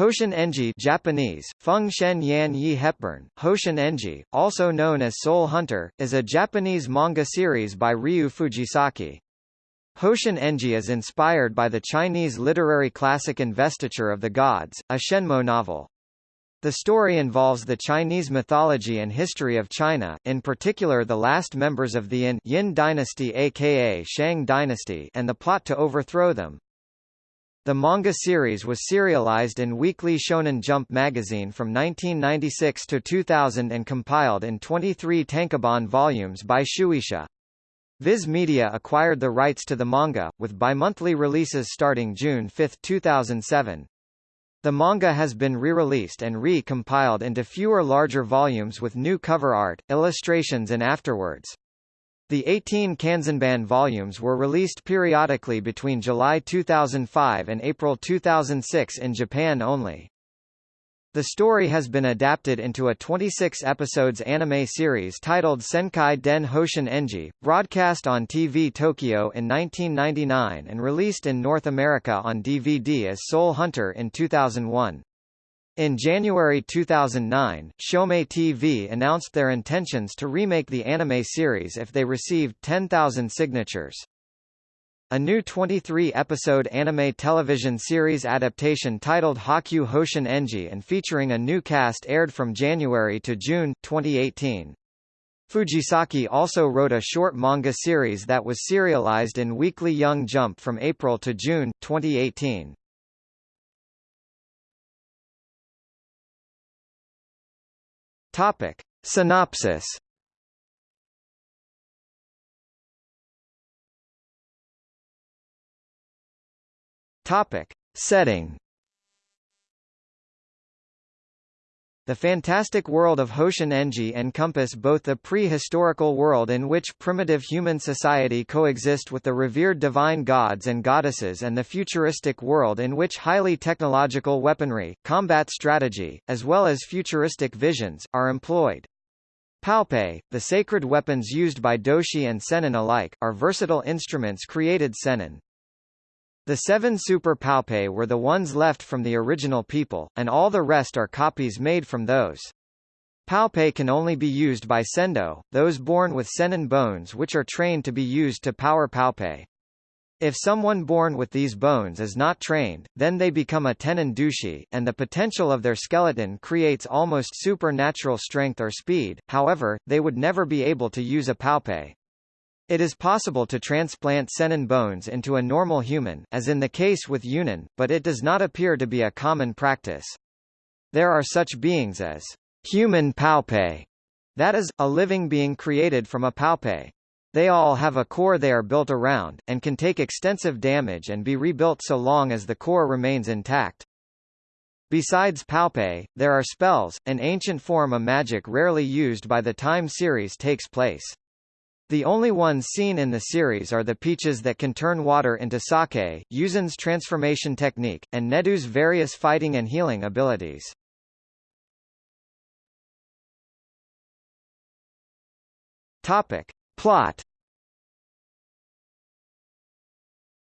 Hoshin Enji Japanese, Feng Shen Yan Yi Hepburn, Hoshin Enji, also known as Soul Hunter, is a Japanese manga series by Ryu Fujisaki. Hoshin Enji is inspired by the Chinese literary classic Investiture of the Gods, a Shenmo novel. The story involves the Chinese mythology and history of China, in particular the last members of the Yin, Yin dynasty aka Shang dynasty and the plot to overthrow them. The manga series was serialized in Weekly Shonen Jump magazine from 1996 to 2000 and compiled in 23 tankobon volumes by Shueisha. Viz Media acquired the rights to the manga, with bimonthly releases starting June 5, 2007. The manga has been re-released and re-compiled into fewer larger volumes with new cover art, illustrations and afterwords. The 18 Kanzenban volumes were released periodically between July 2005 and April 2006 in Japan only. The story has been adapted into a 26 episodes anime series titled Senkai Den Hoshin Enji, broadcast on TV Tokyo in 1999 and released in North America on DVD as Soul Hunter in 2001. In January 2009, Shomei TV announced their intentions to remake the anime series if they received 10,000 signatures. A new 23-episode anime television series adaptation titled Hakyu Hoshin Enji and featuring a new cast aired from January to June, 2018. Fujisaki also wrote a short manga series that was serialized in Weekly Young Jump from April to June, 2018. Topic. Synopsis Topic. Setting The fantastic world of Hoshin Enji encompass both the prehistorical world in which primitive human society coexist with the revered divine gods and goddesses and the futuristic world in which highly technological weaponry, combat strategy, as well as futuristic visions, are employed. Paopei, the sacred weapons used by Doshi and Sennin alike, are versatile instruments created Sennin. The seven Super Paopei were the ones left from the original people, and all the rest are copies made from those. Paopei can only be used by Sendo, those born with Sennin bones which are trained to be used to power Paopei. If someone born with these bones is not trained, then they become a Tenin Dushi, and the potential of their skeleton creates almost supernatural strength or speed, however, they would never be able to use a Paopei. It is possible to transplant Sennin bones into a normal human, as in the case with Yunin, but it does not appear to be a common practice. There are such beings as human paopei, that is, a living being created from a paopei. They all have a core they are built around, and can take extensive damage and be rebuilt so long as the core remains intact. Besides paopei, there are spells, an ancient form of magic rarely used by the time series takes place. The only ones seen in the series are the peaches that can turn water into sake, Yuzen's transformation technique, and Nedu's various fighting and healing abilities. Topic. Plot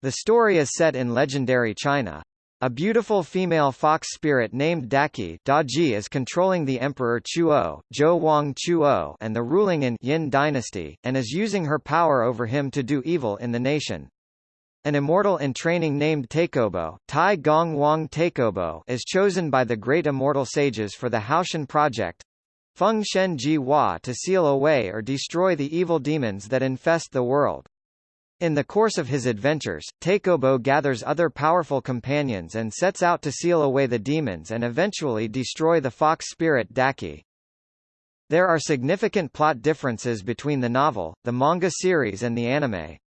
The story is set in legendary China. A beautiful female fox spirit named Daqi Daji is controlling the Emperor Chuo, Zhou Wang Chuo and the ruling in Yin dynasty, and is using her power over him to do evil in the nation. An immortal in training named Taikobo, Tai Gong Wang Taikobo is chosen by the great immortal sages for the Hoshin project, Feng Shen Ji Hua to seal away or destroy the evil demons that infest the world. In the course of his adventures, Taikobo gathers other powerful companions and sets out to seal away the demons and eventually destroy the fox spirit Daki. There are significant plot differences between the novel, the manga series and the anime.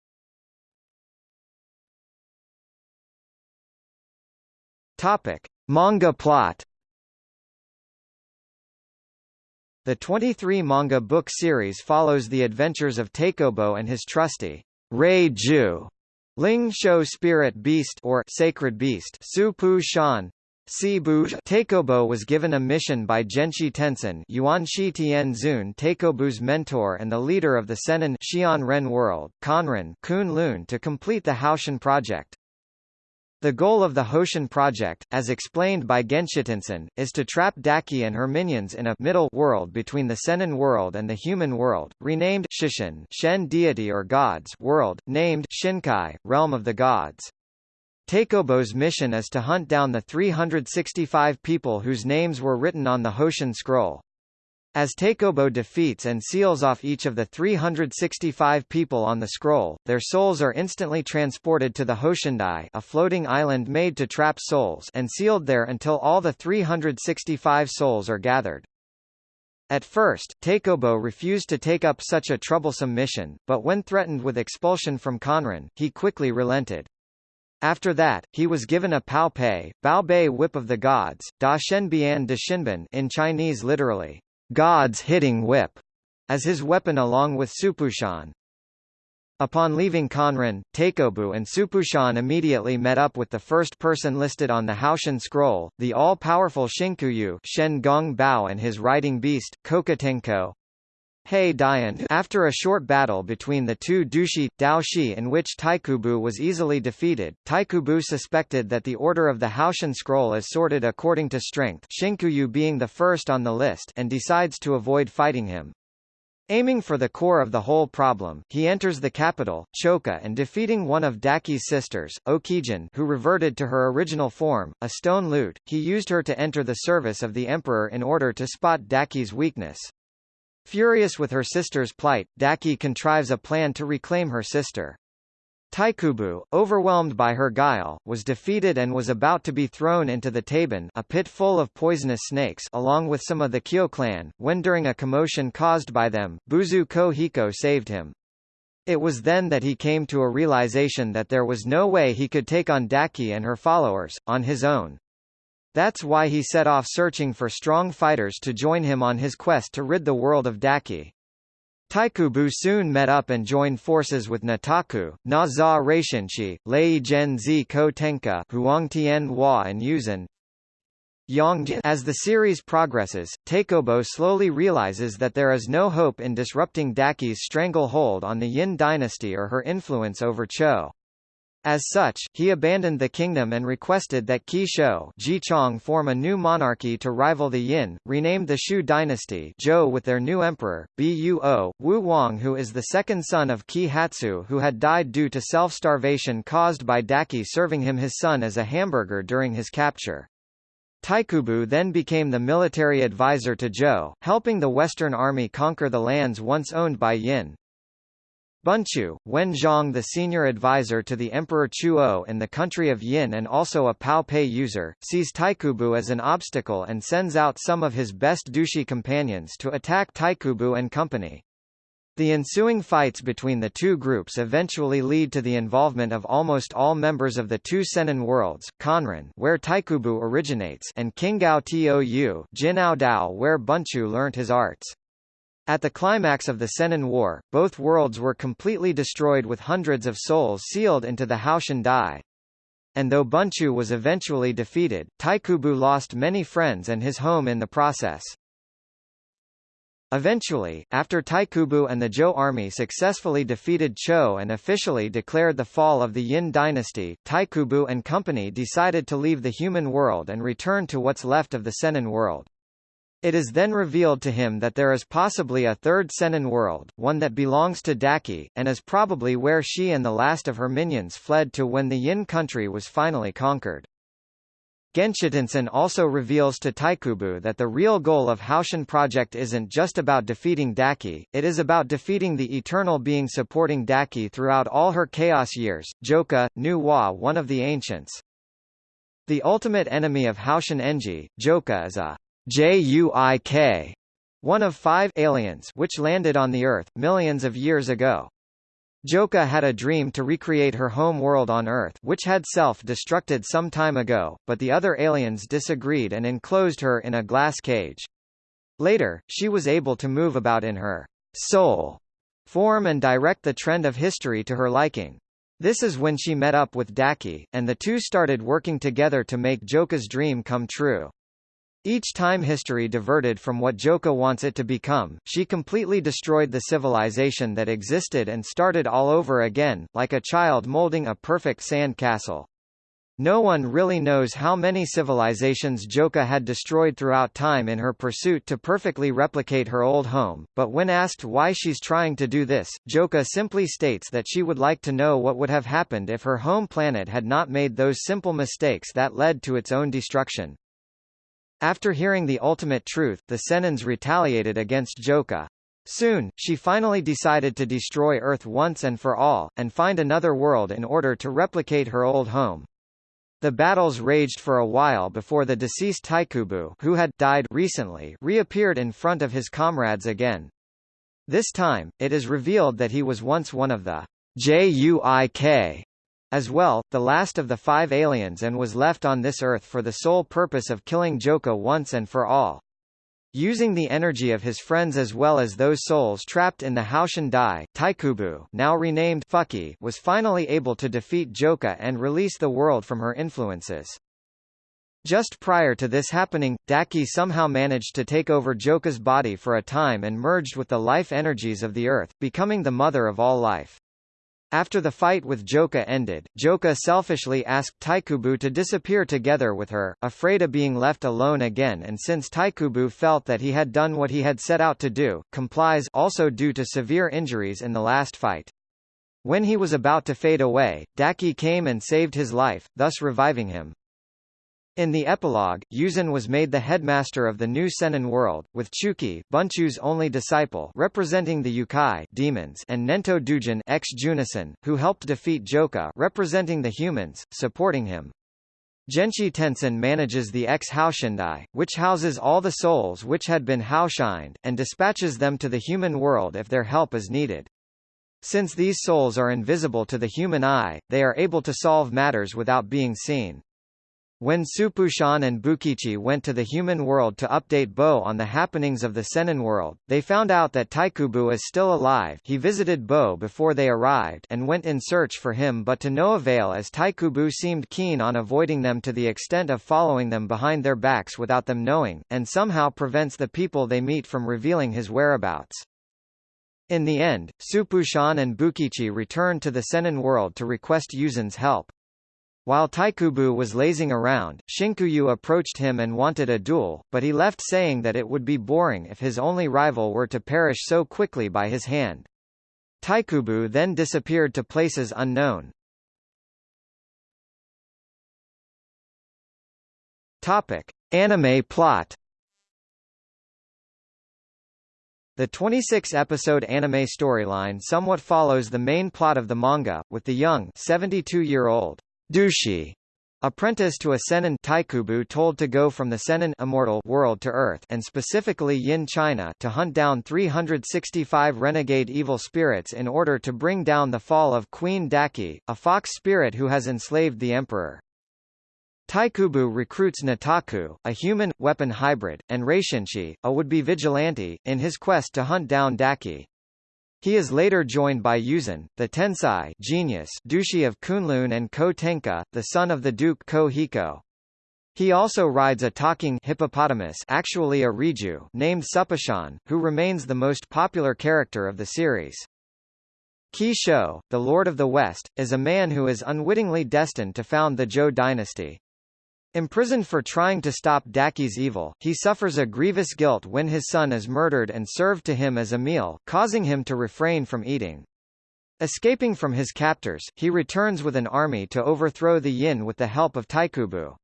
Topic: Manga plot. The 23 manga book series follows the adventures of Taikobo and his trusty Rei Ju, Ling Shou Spirit Beast or Sacred Beast, Su Pu Shan. Sibu Taikobo was given a mission by Genshi Tensen Yuanshi Tianzun Taikobo's mentor and the leader of the Sennin Xian Ren world, Conran Kun Lun to complete the Hoshin project. The goal of the Hoshin project, as explained by Genshitensen, is to trap Daki and her minions in a middle world between the Senin world and the human world, renamed Shishin Shen deity or gods world, named Shinkai, realm of the gods. Taikobo's mission is to hunt down the 365 people whose names were written on the Hoshin scroll. As Taikobo defeats and seals off each of the 365 people on the scroll, their souls are instantly transported to the Hoshindai a floating island made to trap souls and sealed there until all the 365 souls are gathered. At first, Taikobo refused to take up such a troublesome mission, but when threatened with expulsion from Conran, he quickly relented. After that, he was given a Pao Pei, Bao Bei whip of the gods, Da Shenbian De Shinban in Chinese literally, God's hitting whip, as his weapon along with Supushan. Upon leaving Conran, Taikobo and Supushan immediately met up with the first person listed on the Hoshin scroll, the all-powerful Shinkuyu Shen Gong Bao and his riding beast, Kokatenko. Hei Dian After a short battle between the two Dushi, Daoshi in which Taikobo was easily defeated, Taikobo suspected that the order of the Hoshin scroll is sorted according to strength Shinkuyu being the first on the list and decides to avoid fighting him. Aiming for the core of the whole problem, he enters the capital, Choka and defeating one of Daki's sisters, Okijin who reverted to her original form, a stone lute, he used her to enter the service of the emperor in order to spot Daki's weakness. Furious with her sister's plight, Daki contrives a plan to reclaim her sister. Taikobo, overwhelmed by her guile, was defeated and was about to be thrown into the Taban a pit full of poisonous snakes along with some of the Kyo clan, when during a commotion caused by them, Buzu Ko Hiko saved him. It was then that he came to a realization that there was no way he could take on Daki and her followers, on his own. That's why he set off searching for strong fighters to join him on his quest to rid the world of Daki. Taikobo soon met up and joined forces with Nataku, Na Za Reishinshi, Lei Zhen Zi Ko Tenka, Huang Tian Hua and Yuzhen. As the series progresses, Taikobo slowly realizes that there is no hope in disrupting Daki's stranglehold on the Yin dynasty or her influence over Cho. As such, he abandoned the kingdom and requested that Qi Shou Chong form a new monarchy to rival the Yin, renamed the Shu dynasty Zhou with their new emperor, Buo, Wu Wang who is the second son of Qi Hatsu who had died due to self-starvation caused by Daki serving him his son as a hamburger during his capture. Taikobo then became the military advisor to Zhou, helping the Western Army conquer the lands once owned by Yin. Bunchu, Wen Zhang the senior advisor to the Emperor Chuo in the country of Yin and also a Pao Pei user, sees Taikobo as an obstacle and sends out some of his best Dushi companions to attack Taikobo and company. The ensuing fights between the two groups eventually lead to the involvement of almost all members of the two Senin worlds, Conran where Taikobo originates and Qinggao Tou Jinao Dao where Bunchu learnt his arts. At the climax of the Senin War, both worlds were completely destroyed with hundreds of souls sealed into the Hoshin Dai. And though Bunchu was eventually defeated, Taikobo lost many friends and his home in the process. Eventually, after Taikobo and the Zhou army successfully defeated Cho and officially declared the fall of the Yin dynasty, Taikobo and company decided to leave the human world and return to what's left of the Senin world. It is then revealed to him that there is possibly a third Senin world, one that belongs to Daki, and is probably where she and the last of her minions fled to when the Yin country was finally conquered. Genshitensen also reveals to Taikobo that the real goal of Hoshin project isn't just about defeating Daki, it is about defeating the eternal being supporting Daki throughout all her chaos years, Joka, Nu Wa one of the ancients. The ultimate enemy of Hoshin Enji, Joka is a JUIK, one of five aliens which landed on the Earth, millions of years ago. Joka had a dream to recreate her home world on Earth which had self-destructed some time ago, but the other aliens disagreed and enclosed her in a glass cage. Later, she was able to move about in her soul form and direct the trend of history to her liking. This is when she met up with Daki, and the two started working together to make Joka's dream come true. Each time history diverted from what Joka wants it to become, she completely destroyed the civilization that existed and started all over again, like a child molding a perfect sand castle. No one really knows how many civilizations Joka had destroyed throughout time in her pursuit to perfectly replicate her old home, but when asked why she's trying to do this, Joka simply states that she would like to know what would have happened if her home planet had not made those simple mistakes that led to its own destruction. After hearing the ultimate truth, the Senans retaliated against Joka. Soon, she finally decided to destroy Earth once and for all, and find another world in order to replicate her old home. The battles raged for a while before the deceased Taikobo who had died recently reappeared in front of his comrades again. This time, it is revealed that he was once one of the JUIK as well, the last of the five aliens and was left on this Earth for the sole purpose of killing Joka once and for all. Using the energy of his friends as well as those souls trapped in the Hoshin Dai, Taikobo now renamed Fuki was finally able to defeat Joka and release the world from her influences. Just prior to this happening, Daki somehow managed to take over Joka's body for a time and merged with the life energies of the earth, becoming the mother of all life. After the fight with Joka ended, Joka selfishly asked Taikobo to disappear together with her, afraid of being left alone again and since Taikobo felt that he had done what he had set out to do, complies also due to severe injuries in the last fight. When he was about to fade away, Daki came and saved his life, thus reviving him. In the epilogue, Yuzin was made the headmaster of the new Sennin world, with Chuki, Bunchu's only disciple representing the Yukai demons and Nento Dujin ex Junison, who helped defeat Joka representing the humans, supporting him. Genshi Tensen manages the ex-Hoshindai, which houses all the souls which had been Hoshined, and dispatches them to the human world if their help is needed. Since these souls are invisible to the human eye, they are able to solve matters without being seen. When Supushan and Bukichi went to the human world to update Bo on the happenings of the Sennin world, they found out that Taikobo is still alive he visited Bo before they arrived and went in search for him but to no avail as Taikobo seemed keen on avoiding them to the extent of following them behind their backs without them knowing, and somehow prevents the people they meet from revealing his whereabouts. In the end, Supushan and Bukichi returned to the Sennin world to request Yuzin's help. While Taikobo was lazing around, Shinkuyu approached him and wanted a duel, but he left saying that it would be boring if his only rival were to perish so quickly by his hand. Taikobo then disappeared to places unknown. Topic: Anime plot. The 26-episode anime storyline somewhat follows the main plot of the manga, with the young 72-year-old Dushi, apprentice to a Sennin Taikobo told to go from the Sennin immortal world to Earth and specifically Yin China to hunt down 365 renegade evil spirits in order to bring down the fall of Queen Daki, a fox spirit who has enslaved the emperor. Taikobo recruits Nataku, a human, weapon hybrid, and Reishinshi, a would-be vigilante, in his quest to hunt down Daki. He is later joined by Yuzin, the Tensai genius Dushi of Kunlun and Ko Tenka, the son of the Duke Ko Hiko. He also rides a talking hippopotamus actually a Riju named Supushan, who remains the most popular character of the series. Qi Shou, the Lord of the West, is a man who is unwittingly destined to found the Zhou dynasty. Imprisoned for trying to stop Daki's evil, he suffers a grievous guilt when his son is murdered and served to him as a meal, causing him to refrain from eating. Escaping from his captors, he returns with an army to overthrow the Yin with the help of Taikobo.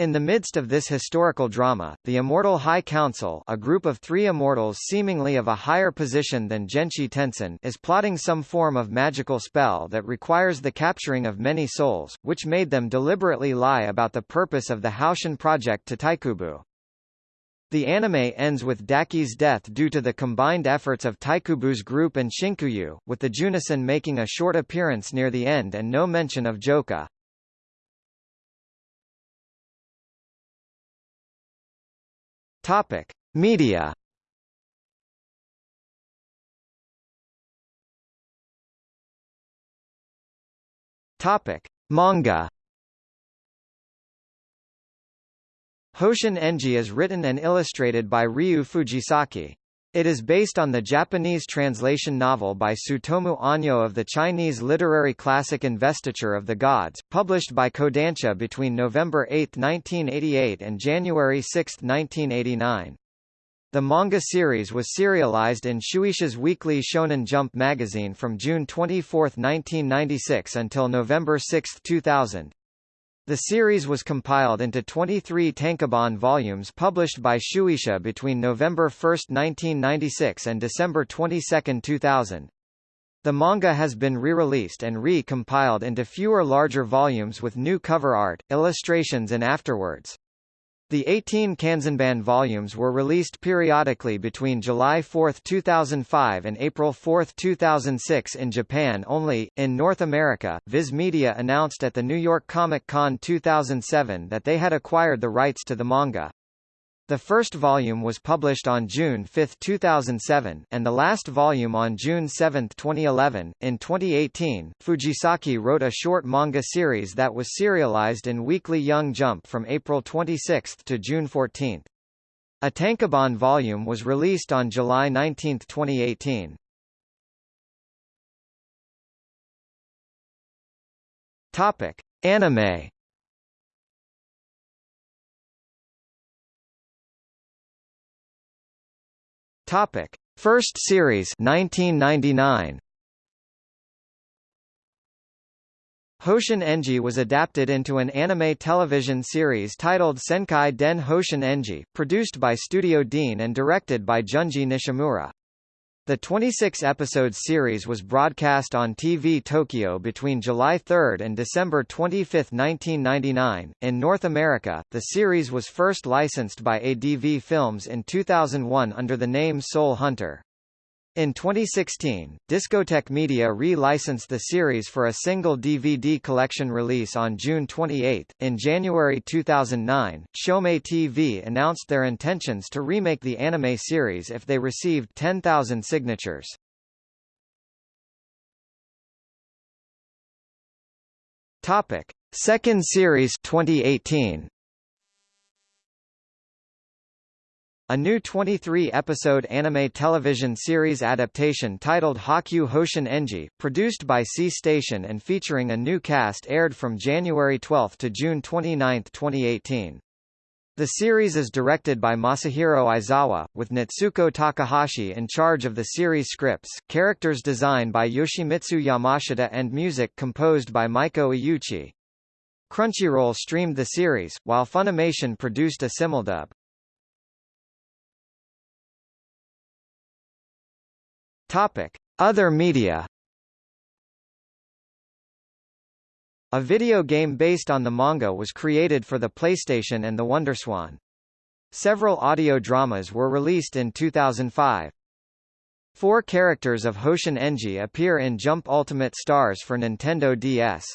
In the midst of this historical drama, the Immortal High Council a group of three immortals seemingly of a higher position than Genshi Tensen is plotting some form of magical spell that requires the capturing of many souls, which made them deliberately lie about the purpose of the Hoshin project to Taikobo. The anime ends with Daki's death due to the combined efforts of Taikobo's group and Shinkuyu, with the Junison making a short appearance near the end and no mention of Joka. Topic: Media. Topic: Manga. Hoshin Enji is written and illustrated by Ryu Fujisaki. It is based on the Japanese translation novel by Tsutomu Onyo of the Chinese literary classic Investiture of the Gods, published by Kodansha between November 8, 1988 and January 6, 1989. The manga series was serialized in Shueisha's weekly Shonen Jump magazine from June 24, 1996 until November 6, 2000. The series was compiled into 23 tankobon volumes published by Shueisha between November 1, 1996 and December 22, 2000. The manga has been re-released and re-compiled into fewer larger volumes with new cover art, illustrations and afterwords. The 18 Kanzenban volumes were released periodically between July 4, 2005 and April 4, 2006 in Japan only. In North America, Viz Media announced at the New York Comic Con 2007 that they had acquired the rights to the manga. The first volume was published on June 5, 2007, and the last volume on June 7, 2011. In 2018, Fujisaki wrote a short manga series that was serialized in Weekly Young Jump from April 26 to June 14. A tankobon volume was released on July 19, 2018. Topic: Anime Topic: First series 1999. Hoshin Enji was adapted into an anime television series titled Senkai Den Hoshin Enji, produced by Studio Deen and directed by Junji Nishimura. The 26-episode series was broadcast on TV Tokyo between July 3 and December 25, 1999. In North America, the series was first licensed by ADV Films in 2001 under the name Soul Hunter. In 2016, Discotek Media re-licensed the series for a single DVD collection release on June 28. In January 2009, Shomei TV announced their intentions to remake the anime series if they received 10,000 signatures. Topic: Second series 2018. A new 23-episode anime television series adaptation titled Hakyu Hoshin Enji, produced by C Station and featuring a new cast aired from January 12 to June 29, 2018. The series is directed by Masahiro Aizawa, with Natsuko Takahashi in charge of the series scripts, characters designed by Yoshimitsu Yamashita and music composed by Maiko Iuchi. Crunchyroll streamed the series, while Funimation produced a simuldub. Topic: Other media. A video game based on the manga was created for the PlayStation and the WonderSwan. Several audio dramas were released in 2005. Four characters of Hoshin Enji appear in Jump Ultimate Stars for Nintendo DS.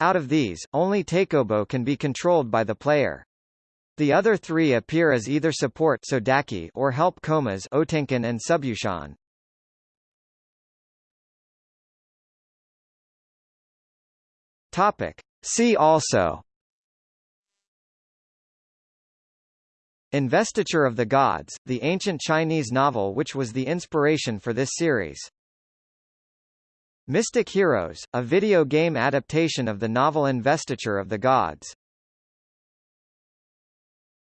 Out of these, only Taikobo can be controlled by the player. The other three appear as either support Sodaki or help Komas Otenkin and Supushan. Topic. See also Investiture of the Gods, the ancient Chinese novel which was the inspiration for this series. Mystic Heroes, a video game adaptation of the novel Investiture of the Gods.